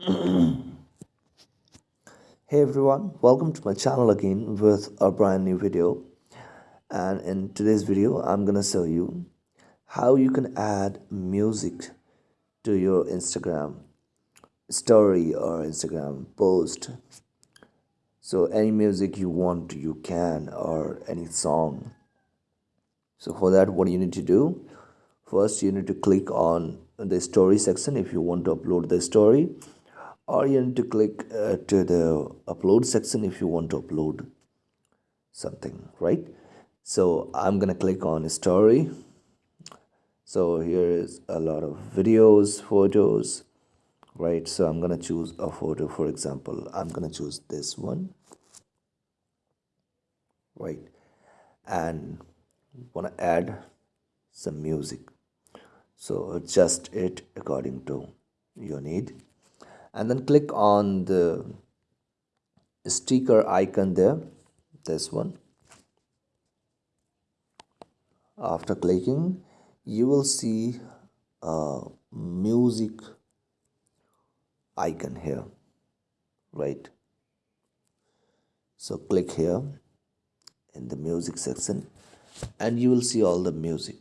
hey everyone welcome to my channel again with a brand new video. And in today's video i'm gonna show you how you can add music to your instagram story or instagram post. So any music you want you can or any song. So for that what you need to do first you need to click on the story section if you want to upload the story or you need to click uh, to the upload section if you want to upload something right? So i'm gonna click on story. So here is a lot of videos photos right? So i'm gonna choose a photo. For example i'm gonna choose this one right? And want to add some music. So adjust it according to your need and then click on the sticker icon there this one. After clicking you will see a music icon here right? So click here in the music section and you will see all the music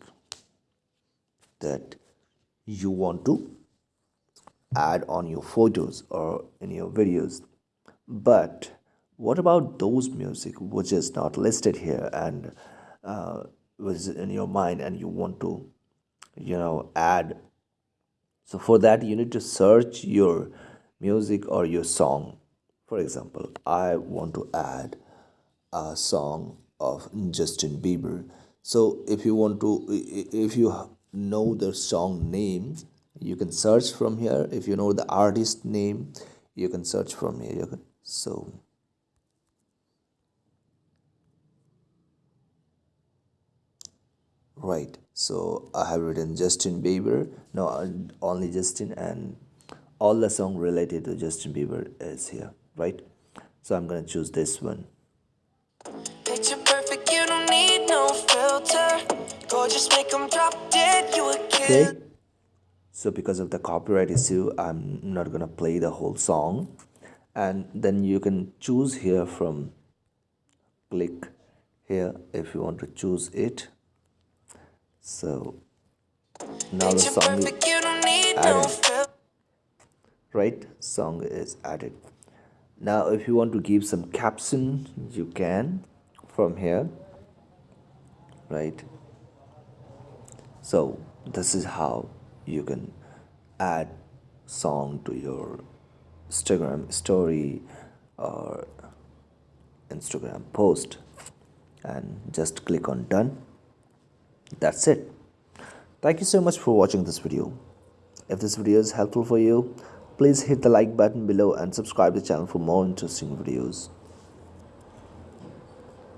that you want to add on your photos or in your videos. But what about those music which is not listed here and uh, was in your mind and you want to you know add? So for that you need to search your music or your song. For example i want to add a song of justin bieber. So if you want to if you know the song name you can search from here. If you know the artist name you can search from here. So. Right. So i have written justin bieber. No only justin and all the song related to justin bieber is here right? So i'm gonna choose this one. Perfect, you don't need no filter. Gorgeous, make them drop dead, you a kid. Okay so because of the copyright issue i'm not gonna play the whole song. And then you can choose here from click here if you want to choose it. So now the song is added. right song is added. Now if you want to give some caption you can from here. Right. So this is how you can add song to your Instagram story or Instagram post and just click on done. That's it. Thank you so much for watching this video. If this video is helpful for you please hit the like button below and subscribe the channel for more interesting videos